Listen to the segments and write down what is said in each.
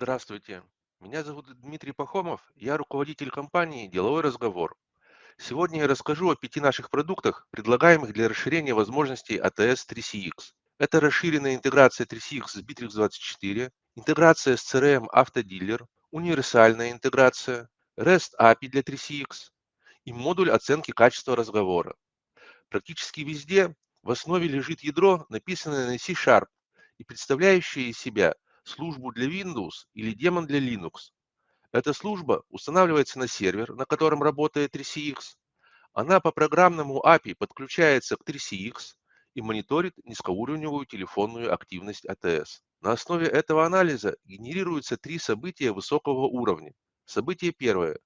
Здравствуйте, меня зовут Дмитрий Пахомов, я руководитель компании «Деловой разговор». Сегодня я расскажу о пяти наших продуктах, предлагаемых для расширения возможностей ATS 3CX. Это расширенная интеграция 3CX с Bittrex24, интеграция с CRM Автодилер, универсальная интеграция, REST API для 3CX и модуль оценки качества разговора. Практически везде в основе лежит ядро, написанное на C-Sharp и представляющее из себя службу для Windows или демон для Linux. Эта служба устанавливается на сервер, на котором работает 3CX. Она по программному API подключается к 3CX и мониторит низкоуровневую телефонную активность АТС. На основе этого анализа генерируются три события высокого уровня. Событие первое.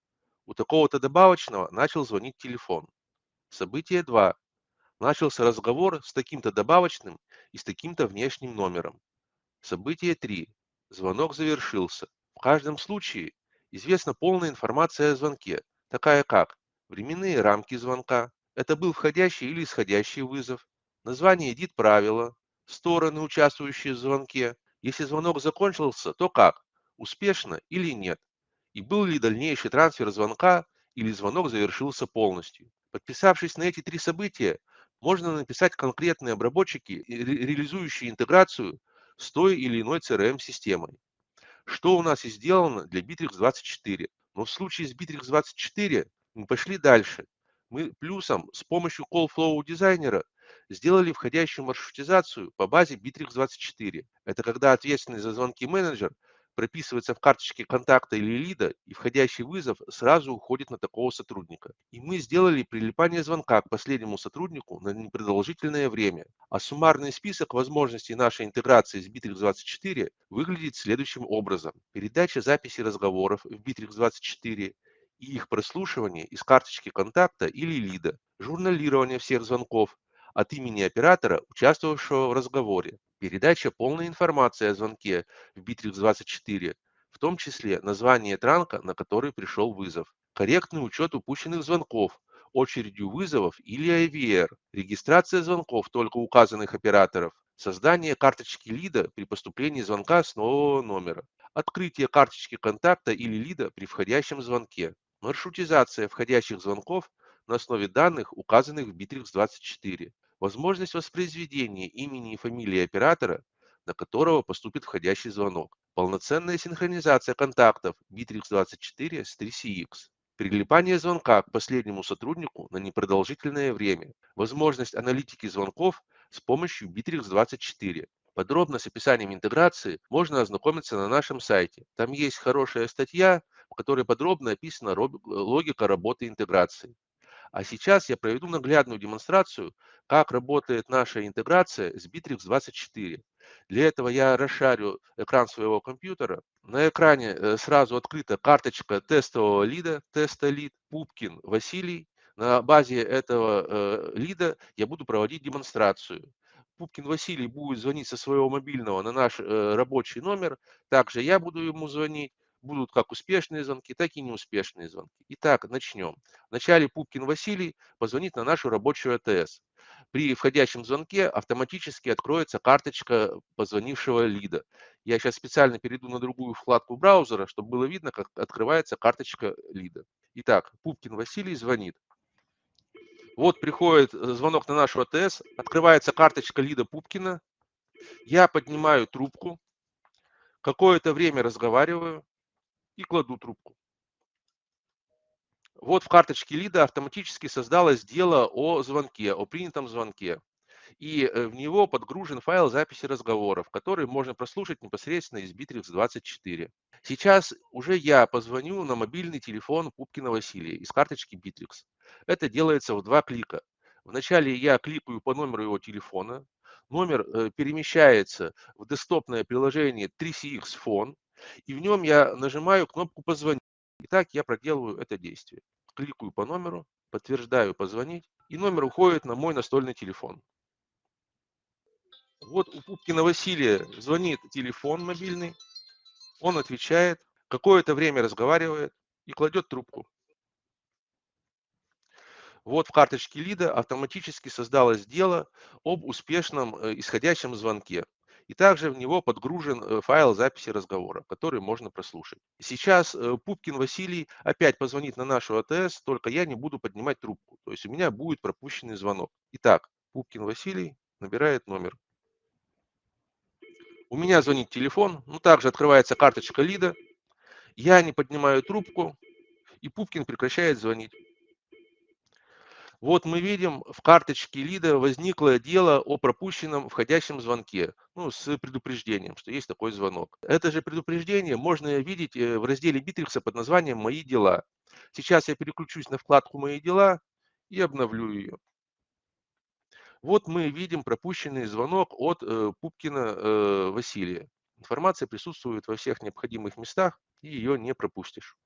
У такого-то добавочного начал звонить телефон. Событие 2. Начался разговор с таким-то добавочным и с таким-то внешним номером. Событие 3. Звонок завершился. В каждом случае известна полная информация о звонке, такая как временные рамки звонка, это был входящий или исходящий вызов, название дит правила, стороны, участвующие в звонке. Если звонок закончился, то как? Успешно или нет? И был ли дальнейший трансфер звонка или звонок завершился полностью? Подписавшись на эти три события, можно написать конкретные обработчики, реализующие интеграцию с той или иной CRM-системой. Что у нас и сделано для Bittrex24. Но в случае с Bittrex24 мы пошли дальше. Мы плюсом с помощью Call Flow дизайнера сделали входящую маршрутизацию по базе Bittrex24. Это когда ответственный за звонки менеджер прописывается в карточке контакта или лида, и входящий вызов сразу уходит на такого сотрудника. И мы сделали прилипание звонка к последнему сотруднику на непродолжительное время. А суммарный список возможностей нашей интеграции с Bittrex24 выглядит следующим образом. Передача записи разговоров в Bittrex24 и их прослушивание из карточки контакта или лида, журналирование всех звонков от имени оператора, участвовавшего в разговоре, Передача полной информации о звонке в Bittrex24, в том числе название транка, на который пришел вызов. Корректный учет упущенных звонков, очередью вызовов или IVR, регистрация звонков только указанных операторов, создание карточки лида при поступлении звонка с нового номера, открытие карточки контакта или лида при входящем звонке, маршрутизация входящих звонков на основе данных, указанных в Bittrex24, возможность воспроизведения имени и фамилии оператора, на которого поступит входящий звонок, полноценная синхронизация контактов Bittrex24 с 3CX, прилипание звонка к последнему сотруднику на непродолжительное время, возможность аналитики звонков с помощью Bittrex24. Подробно с описанием интеграции можно ознакомиться на нашем сайте. Там есть хорошая статья, в которой подробно описана логика работы интеграции. А сейчас я проведу наглядную демонстрацию, как работает наша интеграция с Bittrex24. Для этого я расшарю экран своего компьютера. На экране э, сразу открыта карточка тестового лида, теста лид, Пупкин Василий. На базе этого э, лида я буду проводить демонстрацию. Пупкин Василий будет звонить со своего мобильного на наш э, рабочий номер. Также я буду ему звонить будут как успешные звонки, так и неуспешные звонки. Итак, начнем. Вначале Пупкин Василий позвонит на нашу рабочую АТС. При входящем звонке автоматически откроется карточка позвонившего лида. Я сейчас специально перейду на другую вкладку браузера, чтобы было видно, как открывается карточка лида. Итак, Пупкин Василий звонит. Вот приходит э, звонок на нашу АТС, открывается карточка лида Пупкина. Я поднимаю трубку, какое-то время разговариваю, и кладу трубку. Вот в карточке лида автоматически создалось дело о звонке, о принятом звонке. И э, в него подгружен файл записи разговоров, который можно прослушать непосредственно из Bittrex24. Сейчас уже я позвоню на мобильный телефон Пупкина Василия из карточки Bittrex. Это делается в два клика. Вначале я кликаю по номеру его телефона. Номер э, перемещается в десктопное приложение 3CX Phone и в нем я нажимаю кнопку «Позвонить». Итак, я проделываю это действие. Кликаю по номеру, подтверждаю «Позвонить», и номер уходит на мой настольный телефон. Вот у Пупкина Василия звонит телефон мобильный, он отвечает, какое-то время разговаривает и кладет трубку. Вот в карточке лида автоматически создалось дело об успешном э, исходящем звонке. И также в него подгружен э, файл записи разговора, который можно прослушать. Сейчас э, Пупкин Василий опять позвонит на нашу АТС, только я не буду поднимать трубку, то есть у меня будет пропущенный звонок. Итак, Пупкин Василий набирает номер. У меня звонит телефон, ну также открывается карточка лида, я не поднимаю трубку, и Пупкин прекращает звонить. Вот мы видим, в карточке лида возникло дело о пропущенном входящем звонке, ну, с предупреждением, что есть такой звонок. Это же предупреждение можно видеть э, в разделе Битрикса под названием «Мои дела». Сейчас я переключусь на вкладку «Мои дела» и обновлю ее. Вот мы видим пропущенный звонок от э, Пупкина э, Василия. Информация присутствует во всех необходимых местах, и ее не пропустишь.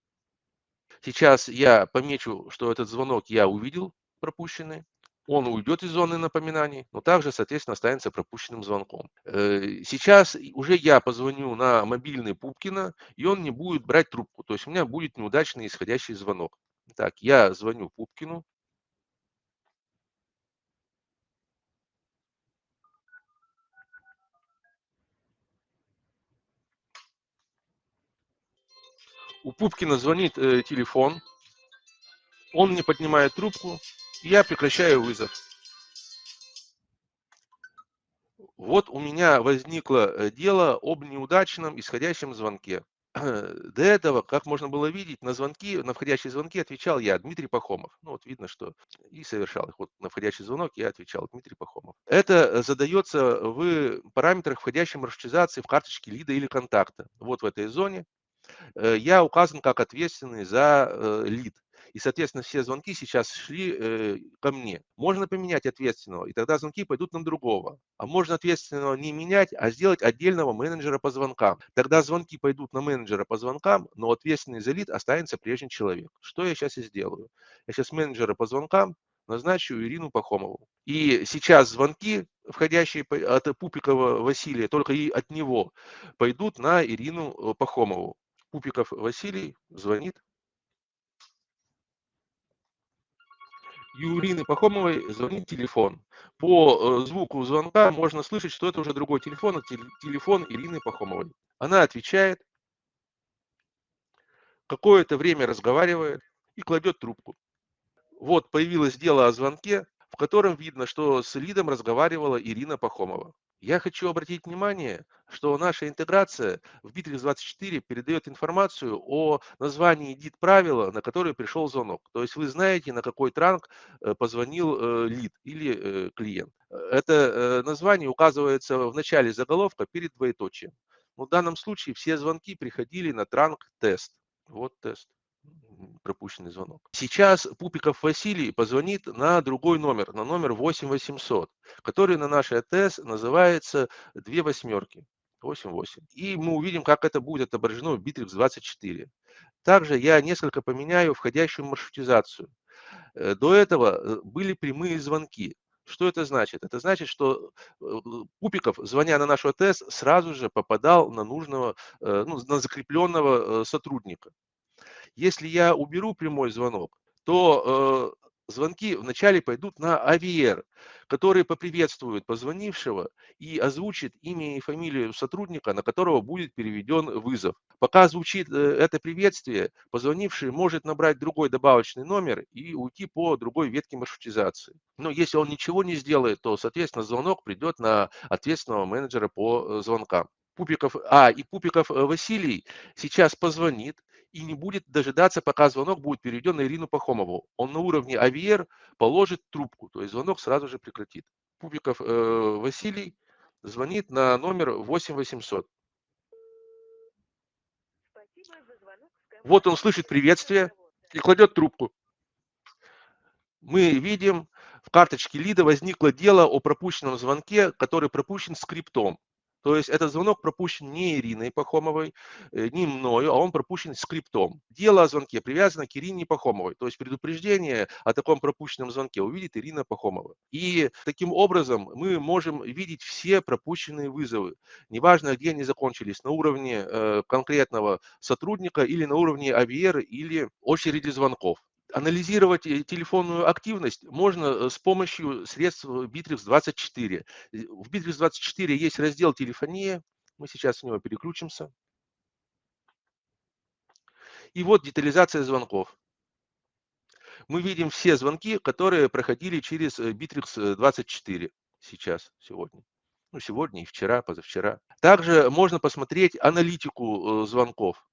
Сейчас я помечу, что этот звонок я увидел, пропущенный. Он уйдет из зоны напоминаний, но также, соответственно, останется пропущенным звонком. Э, сейчас уже я позвоню на мобильный Пупкина, и он не будет брать трубку. То есть у меня будет неудачный исходящий звонок. Так, я звоню Пупкину. У Пупкина звонит э, телефон. Он не поднимает трубку. Я прекращаю вызов. Вот у меня возникло э, дело об неудачном исходящем звонке. До этого, как можно было видеть, на звонки, на входящие звонки отвечал я, Дмитрий Пахомов. Ну вот видно, что и совершал их. Вот на входящий звонок я отвечал, Дмитрий Пахомов. Это задается в параметрах входящей маршрутизации в карточке лида или контакта. Вот в этой зоне э, я указан как ответственный за э, лид. И, соответственно, все звонки сейчас шли э, ко мне. Можно поменять ответственного, и тогда звонки пойдут на другого. А можно ответственного не менять, а сделать отдельного менеджера по звонкам. Тогда звонки пойдут на менеджера по звонкам, но ответственный за лид останется прежний человек. Что я сейчас и сделаю? Я сейчас менеджера по звонкам назначу Ирину Пахомову. И сейчас звонки, входящие от Пупикова Василия, только и от него, пойдут на Ирину э, Пахомову. Пупиков Василий звонит Юрины Пахомовой звонит телефон. По э, звуку звонка можно слышать, что это уже другой телефон, это телефон Ирины Пахомовой. Она отвечает, какое-то время разговаривает и кладет трубку. Вот появилось дело о звонке, в котором видно, что с лидом разговаривала Ирина Пахомова. Я хочу обратить внимание, что наша интеграция в Bittrex24 передает информацию о названии дит правила, на которое пришел звонок. То есть вы знаете, на какой транк э, позвонил э, лид или э, клиент. Это название указывается в начале заголовка перед двоеточием. В данном случае все звонки приходили на транк тест. Вот тест пропущенный звонок. Сейчас Пупиков Василий позвонит на другой номер, на номер 8800, который на нашей АТС называется две восьмерки. 88. И мы увидим, как это будет отображено в Bittrex 24. Также я несколько поменяю входящую маршрутизацию. Э, до этого э, были прямые звонки. Что это значит? Это значит, что э, Пупиков, звоня на нашу АТС, сразу же попадал на нужного, ну, на закрепленного сотрудника. Если я уберу прямой звонок, то э, звонки вначале пойдут на AVR, который поприветствует позвонившего и озвучит имя и фамилию сотрудника, на которого будет переведен вызов. Пока звучит э, это приветствие, позвонивший может набрать другой добавочный номер и уйти по другой ветке маршрутизации. Но если он ничего не сделает, то, соответственно, звонок придет на ответственного менеджера по э, звонкам. Пупиков, а, и Пупиков э, Василий сейчас позвонит и не будет дожидаться, пока звонок будет переведен на Ирину Пахомову. Он на уровне АВР положит трубку, то есть звонок сразу же прекратит. Пупиков э, Василий звонит на номер 8800. Вот он слышит приветствие и кладет трубку. Мы видим, в карточке лида возникло дело о пропущенном звонке, который пропущен скриптом. То есть этот звонок пропущен не Ириной Пахомовой, э, не мною, а он пропущен скриптом. Дело о звонке привязано к Ирине Пахомовой. То есть предупреждение о таком пропущенном звонке увидит Ирина Пахомова. И таким образом мы можем видеть все пропущенные вызовы. Неважно, где они закончились, на уровне э, конкретного сотрудника или на уровне AVR или очереди звонков. Анализировать э, телефонную активность можно э, с помощью средств Bittrex24. В Bittrex24 есть раздел «Телефония». Мы сейчас в него переключимся. И вот детализация звонков. Мы видим все звонки, которые проходили через Bittrex24 сейчас, сегодня. Ну, сегодня и вчера, позавчера. Также можно посмотреть аналитику звонков.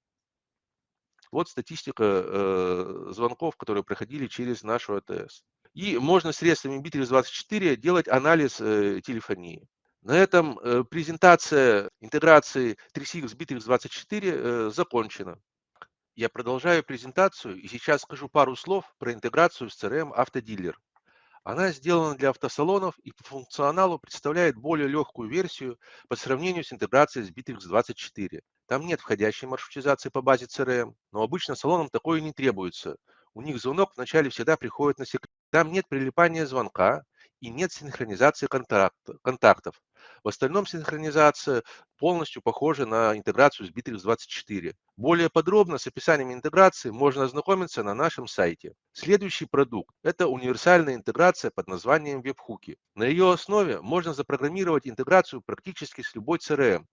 Вот статистика э, звонков, которые проходили через нашу АТС. И можно средствами Bittrex24 делать анализ э, телефонии. На этом э, презентация интеграции 3CX с Bittrex24 э, закончена. Я продолжаю презентацию и сейчас скажу пару слов про интеграцию с CRM Автодилер. Она сделана для автосалонов и по функционалу представляет более легкую версию по сравнению с интеграцией с Bittrex24. Там нет входящей маршрутизации по базе CRM, но обычно салонам такое не требуется. У них звонок вначале всегда приходит на секрет. Там нет прилипания звонка и нет синхронизации контактов. В остальном синхронизация полностью похожа на интеграцию с Bittrex24. Более подробно с описанием интеграции можно ознакомиться на нашем сайте. Следующий продукт – это универсальная интеграция под названием WebHooki. На ее основе можно запрограммировать интеграцию практически с любой CRM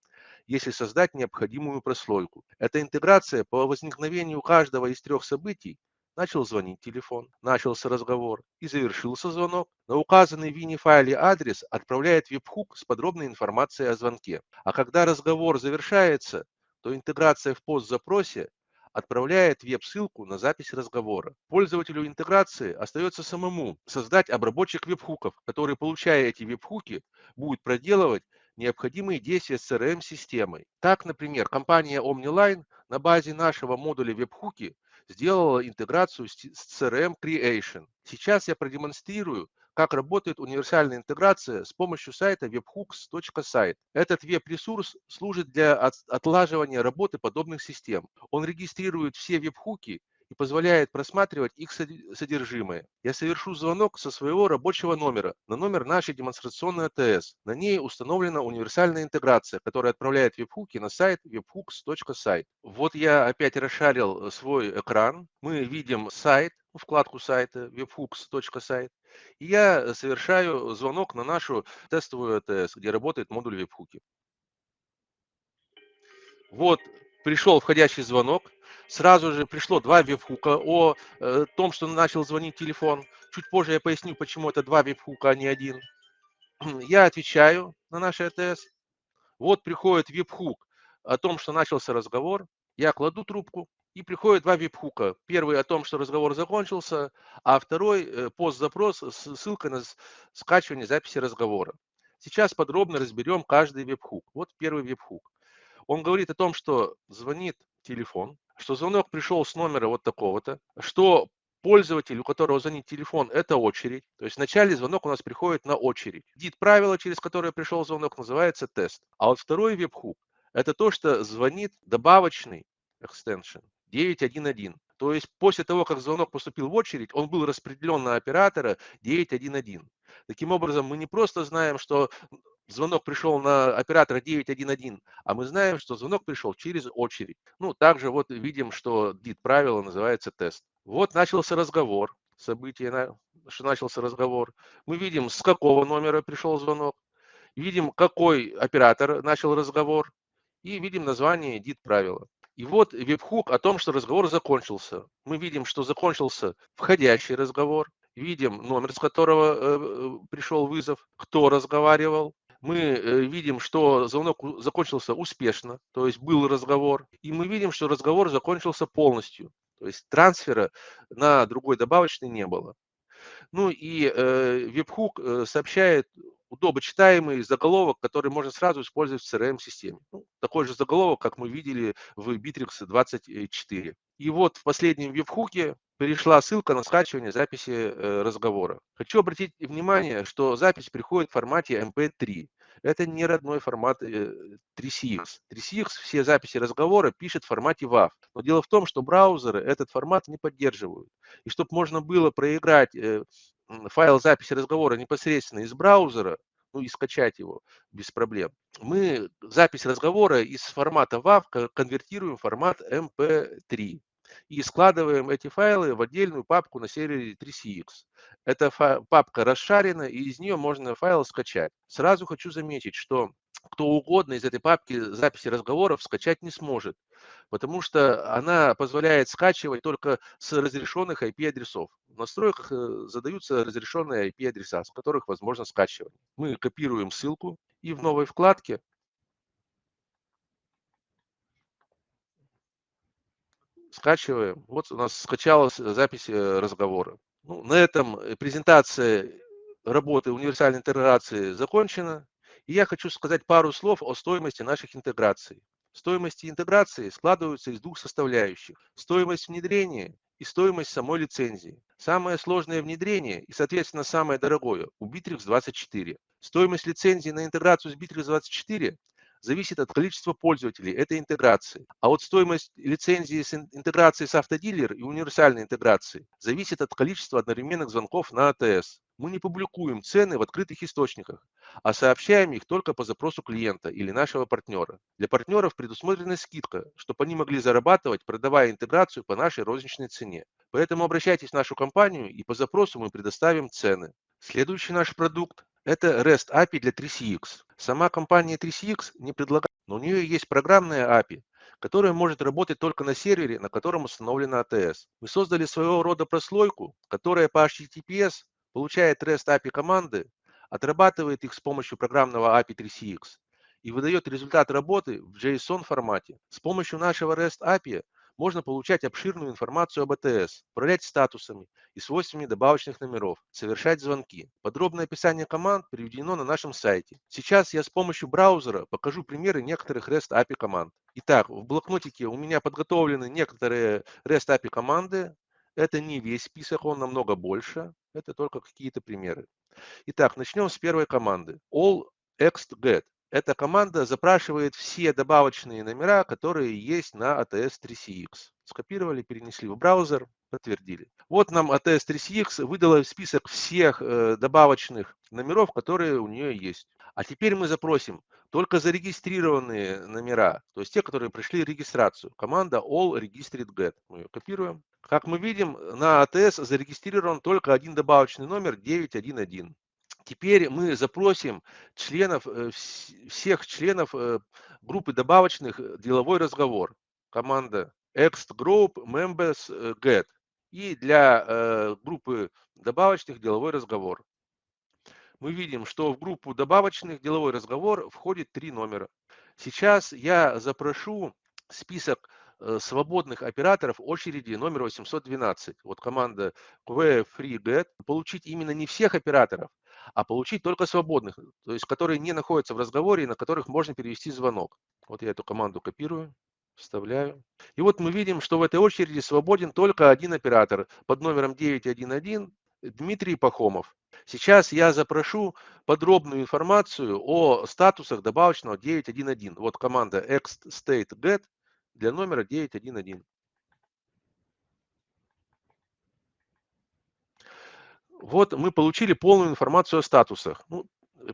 если создать необходимую прослойку. Эта интеграция по возникновению каждого из трех событий начал звонить телефон, начался разговор и завершился звонок. На указанный в WINI-файле адрес отправляет веб-хук с подробной информацией о звонке. А когда разговор завершается, то интеграция в пост-запросе отправляет веб-ссылку на запись разговора. Пользователю интеграции остается самому создать обработчик веб-хуков, который, получая эти веб-хуки, будет проделывать необходимые действия с CRM-системой. Так, например, компания OmniLine на базе нашего модуля веб-хуки сделала интеграцию с CRM Creation. Сейчас я продемонстрирую, как работает универсальная интеграция с помощью сайта webhooks.site. Этот веб-ресурс служит для отлаживания работы подобных систем. Он регистрирует все веб-хуки и позволяет просматривать их содержимое. Я совершу звонок со своего рабочего номера на номер нашей демонстрационной АТС. На ней установлена универсальная интеграция, которая отправляет веб-хуки на сайт webhooks.site. Вот я опять расшарил свой экран. Мы видим сайт, вкладку сайта webhooks.site. И я совершаю звонок на нашу тестовую АТС, где работает модуль веб-хуки. Вот пришел входящий звонок сразу же пришло два веб-хука о э, том, что начал звонить телефон. Чуть позже я поясню, почему это два веб-хука, а не один. Я отвечаю на наш АТС. Вот приходит веб-хук о том, что начался разговор. Я кладу трубку, и приходит два веб-хука. Первый о том, что разговор закончился, а второй э, пост-запрос с ссылкой на скачивание записи разговора. Сейчас подробно разберем каждый веб-хук. Вот первый веб-хук. Он говорит о том, что звонит телефон, что звонок пришел с номера вот такого-то, что пользователь, у которого звонит телефон, это очередь. То есть вначале звонок у нас приходит на очередь. Дит правило, через которое пришел звонок, называется тест. А вот второй веб-хук – это то, что звонит добавочный extension 911. То есть после того, как звонок поступил в очередь, он был распределен на оператора 911. Таким образом, мы не просто знаем, что звонок пришел на оператора 911, а мы знаем, что звонок пришел через очередь. Ну, также вот видим, что дит правило называется тест. Вот начался разговор, событие, что начался разговор. Мы видим, с какого номера пришел звонок, видим, какой оператор начал разговор, и видим название дит правила. И вот веб-хук о том, что разговор закончился. Мы видим, что закончился входящий разговор, видим номер, с которого э, э пришел вызов, кто разговаривал, мы э, видим, что звонок закончился успешно, то есть был разговор, и мы видим, что разговор закончился полностью, то есть трансфера на другой добавочный не было. Ну и э, веб-хук э, сообщает удобочитаемый заголовок, который можно сразу использовать в CRM-системе. Ну, такой же заголовок, как мы видели в Bittrex 24. И вот в последнем веб-хуке ссылка на скачивание записи э, разговора. Хочу обратить внимание, что запись приходит в формате MP3. Это не родной формат 3CX. Э, 3CX все записи разговора пишет в формате WAV. Но дело в том, что браузеры этот формат не поддерживают. И чтобы можно было проиграть э, файл записи разговора непосредственно из браузера, ну и скачать его без проблем. Мы запись разговора из формата WAV конвертируем в формат MP3. и складываем эти файлы в отдельную папку на сервере 3CX. Эта папка расшарена, и из нее можно файл скачать. Сразу хочу заметить, что кто угодно из этой папки записи разговоров скачать не сможет, потому что она позволяет скачивать только с разрешенных IP-адресов. В настройках э, задаются разрешенные IP-адреса, с которых возможно скачивать. Мы копируем ссылку и в новой вкладке скачиваем. Вот у нас скачалась запись э, разговора. Ну, на этом презентация работы универсальной интеграции закончена. И я хочу сказать пару слов о стоимости наших интеграций. Стоимости интеграции складываются из двух составляющих. Стоимость внедрения и стоимость самой лицензии. Самое сложное внедрение и, соответственно, самое дорогое у Bittrex 24. Стоимость лицензии на интеграцию с Bittrex 24 зависит от количества пользователей этой интеграции. А вот стоимость лицензии с интеграцией с автодилер и универсальной интеграцией зависит от количества одновременных звонков на АТС. Мы не публикуем цены в открытых источниках, а сообщаем их только по запросу клиента или нашего партнера. Для партнеров предусмотрена скидка, чтобы они могли зарабатывать, продавая интеграцию по нашей розничной цене. Поэтому обращайтесь в нашу компанию и по запросу мы предоставим цены. Следующий наш продукт – это REST API для 3CX. Сама компания 3CX не предлагает, но у нее есть программная API, которая может работать только на сервере, на котором установлена ATS. Мы создали своего рода прослойку, которая по HTTPS получает REST API команды, отрабатывает их с помощью программного API 3CX и выдает результат работы в JSON формате. С помощью нашего REST API можно получать обширную информацию об АТС, управлять статусами и свойствами добавочных номеров, совершать звонки. Подробное описание команд приведено на нашем сайте. Сейчас я с помощью браузера покажу примеры некоторых REST API команд. Итак, в блокнотике у меня подготовлены некоторые REST API команды. Это не весь список, он намного больше. Это только какие-то примеры. Итак, начнем с первой команды. All ext get. Эта команда запрашивает все добавочные номера, которые есть на ATS 3CX. Скопировали, перенесли в браузер, подтвердили. Вот нам ATS 3CX выдала список всех э, добавочных номеров, которые у нее есть. А теперь мы запросим только зарегистрированные номера, то есть те, которые пришли регистрацию. Команда all registered get. Мы ее копируем. Как мы видим, на ATS зарегистрирован только один добавочный номер 911. Теперь мы запросим членов, э, всех членов э, группы добавочных э, деловой разговор. Команда ext group members get. И для группы добавочных деловой разговор. Мы видим, что в группу добавочных деловой разговор входит три номера. Сейчас я запрошу список свободных операторов очереди номер 812. Вот команда QFreeGet. Получить именно не всех операторов, а получить только свободных, то есть которые не находятся в разговоре и на которых можно перевести звонок. Вот я эту команду копирую, вставляю. И вот мы видим, что в этой очереди свободен только один оператор под номером 911 Дмитрий Пахомов. Сейчас я запрошу подробную информацию о статусах добавочного 911. Вот команда extstate.get для номера 911. Вот мы получили полную информацию о статусах. Ну,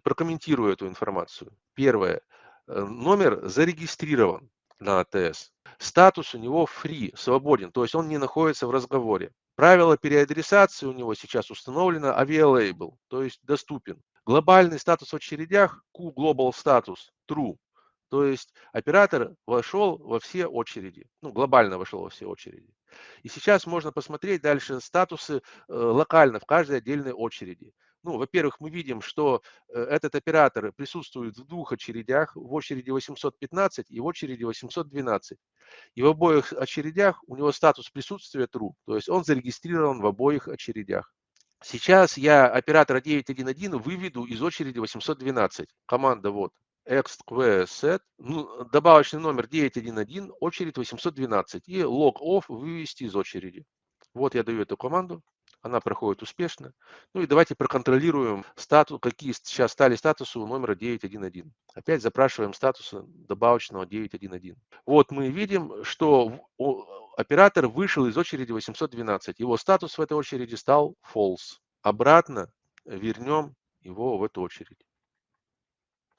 прокомментирую эту информацию. Первое. Э, номер зарегистрирован на АТС. Статус у него free, свободен, то есть он не находится в разговоре. Правило переадресации у него сейчас установлено available, то есть доступен. Глобальный статус в очередях Q Global Status True. То есть оператор вошел во все очереди, ну, глобально вошел во все очереди. И сейчас можно посмотреть дальше статусы э, локально в каждой отдельной очереди. Ну, во-первых, мы видим, что э, этот оператор присутствует в двух очередях, в очереди 815 и в очереди 812. И в обоих очередях у него статус присутствия true, то есть он зарегистрирован в обоих очередях. Сейчас я оператора 911 выведу из очереди 812. Команда вот exquset, ну, добавочный номер 911, очередь 812 и log off вывести из очереди. Вот я даю эту команду, она проходит успешно. Ну и давайте проконтролируем, статус, какие сейчас стали статусы у номера 911. Опять запрашиваем статусы добавочного 911. Вот мы видим, что оператор вышел из очереди 812. Его статус в этой очереди стал false. Обратно вернем его в эту очередь.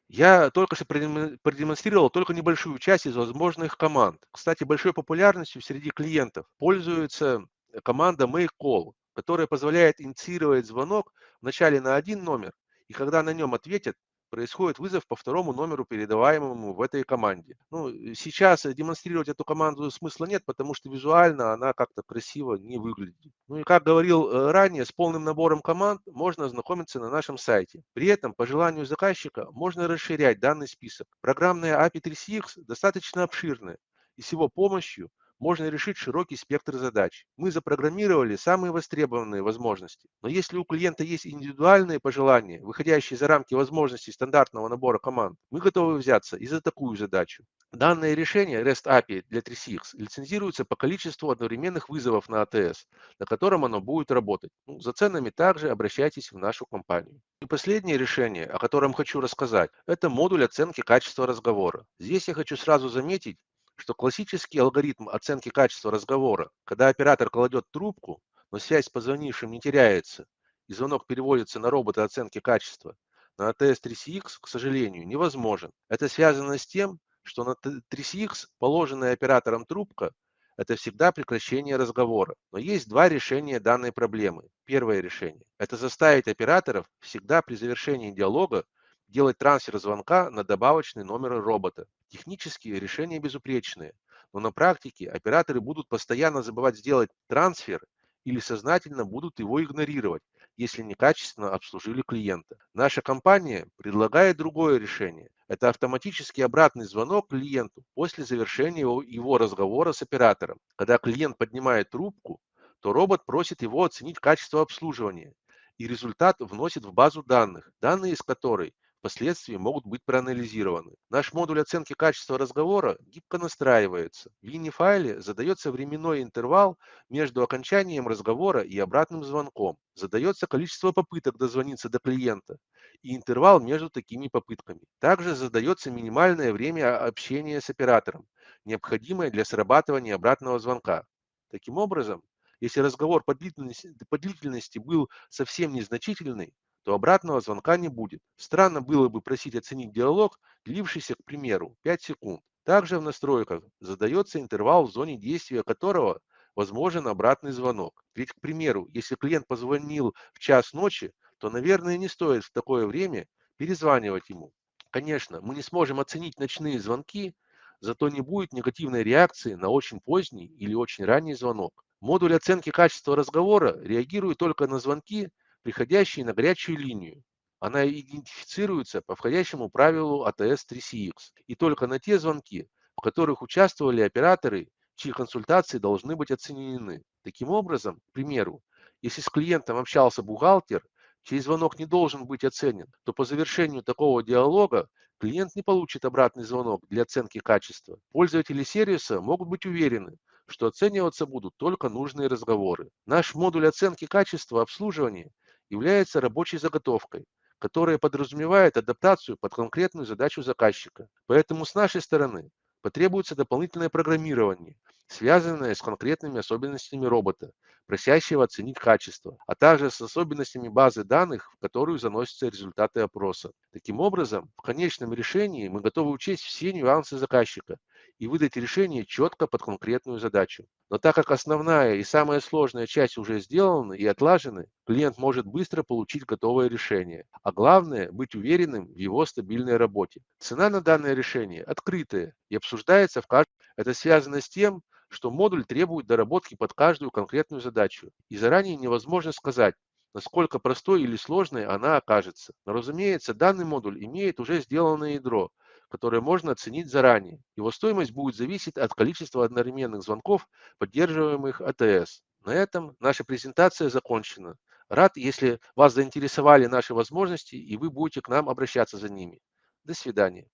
Я только что продемо- продемонстрировал только небольшую часть из возможных команд. Кстати, большой популярностью среди клиентов пользуется команда Make Call, которая позволяет инициировать звонок вначале на один номер, и когда на нем ответят, происходит вызов по второму номеру, передаваемому в этой команде. Ну, сейчас э, демонстрировать эту команду смысла нет, потому что визуально она как-то красиво не выглядит. Ну и как говорил э, ранее, с полным набором команд можно ознакомиться на нашем сайте. При этом, по желанию заказчика, можно расширять данный список. Программная API 3CX достаточно обширная, и с его помощью можно решить широкий спектр задач. Мы запрограммировали самые востребованные возможности. Но если у клиента есть индивидуальные пожелания, выходящие за рамки возможностей стандартного набора команд, мы готовы взяться и за такую задачу. Данное решение REST API для 3CX лицензируется по количеству одновременных вызовов на ATS, на котором оно будет работать. Ну, за ценами также обращайтесь в нашу компанию. И последнее решение, о котором хочу рассказать, это модуль оценки качества разговора. Здесь я хочу сразу заметить, что классический алгоритм оценки качества разговора, когда оператор кладет трубку, но связь с позвонившим не теряется, и звонок переводится на робота оценки качества, на ATS-3CX, к сожалению, невозможен. Это связано с тем, что на 3CX положенная оператором трубка– это всегда прекращение разговора. Но есть два решения данной проблемы. Первое решение– это заставить операторов всегда при завершении диалога делать трансфер звонка на добавочный номер робота. Технически решения безупречные, но на практике операторы будут постоянно забывать сделать трансфер или сознательно будут его игнорировать, если некачественно обслужили клиента. Наша компания предлагает другое решение. Это автоматический обратный звонок клиенту после завершения его разговора с оператором. Когда клиент поднимает трубку, то робот просит его оценить качество обслуживания, и результат вносит в базу данных, данные из которой впоследствии могут быть проанализированы. Наш модуль оценки качества разговора гибко настраивается. В WINI-файле задается временной интервал между окончанием разговора и обратным звонком. Задается количество попыток дозвониться до клиента и интервал между такими попытками. Также задается минимальное время общения с оператором, необходимое для срабатывания обратного звонка. Таким образом, если разговор по длительности, по длительности был совсем незначительный, то обратного звонка не будет. Странно было бы просить оценить диалог, длившийся, к примеру, 5 секунд. Также в настройках задается интервал, в зоне действия которого возможен обратный звонок. Ведь, к примеру, если клиент позвонил в час ночи, то, наверное, не стоит в такое время перезванивать ему. Конечно, мы не сможем оценить ночные звонки, зато не будет негативной реакции на очень поздний или очень ранний звонок. Модуль оценки качества разговора реагирует только на звонки, приходящие на горячую линию. Она идентифицируется по входящему правилу ATS-3CX и только на те звонки, в которых участвовали операторы, чьи консультации должны быть оценены. Таким образом, к примеру, если с клиентом общался бухгалтер, чей звонок не должен быть оценен, то по завершению такого диалога клиент не получит обратный звонок для оценки качества. Пользователи сервиса могут быть уверены, что оцениваться будут только нужные разговоры. Наш модуль оценки качества обслуживания является рабочей заготовкой, которая подразумевает адаптацию под конкретную задачу заказчика. Поэтому с нашей стороны потребуется дополнительное программирование, связанное с конкретными особенностями робота, просящего оценить качество, а также с особенностями базы данных, в которую заносятся результаты опроса. Таким образом, в конечном решении мы готовы учесть все нюансы заказчика и выдать решение четко под конкретную задачу. Но так как основная и самая сложная часть уже сделаны и отлажены, клиент может быстро получить готовое решение. А главное – быть уверенным в его стабильной работе. Цена на данное решение открытая и обсуждается в каждом. Это связано с тем, что модуль требует доработки под каждую конкретную задачу. И заранее невозможно сказать, насколько простой или сложной она окажется. Но, разумеется, данный модуль имеет уже сделанное ядро, которое можно оценить заранее. Его стоимость будет зависеть от количества одновременных звонков, поддерживаемых АТС. На этом наша презентация закончена. Рад, если вас заинтересовали наши возможности и вы будете к нам обращаться за ними. До свидания.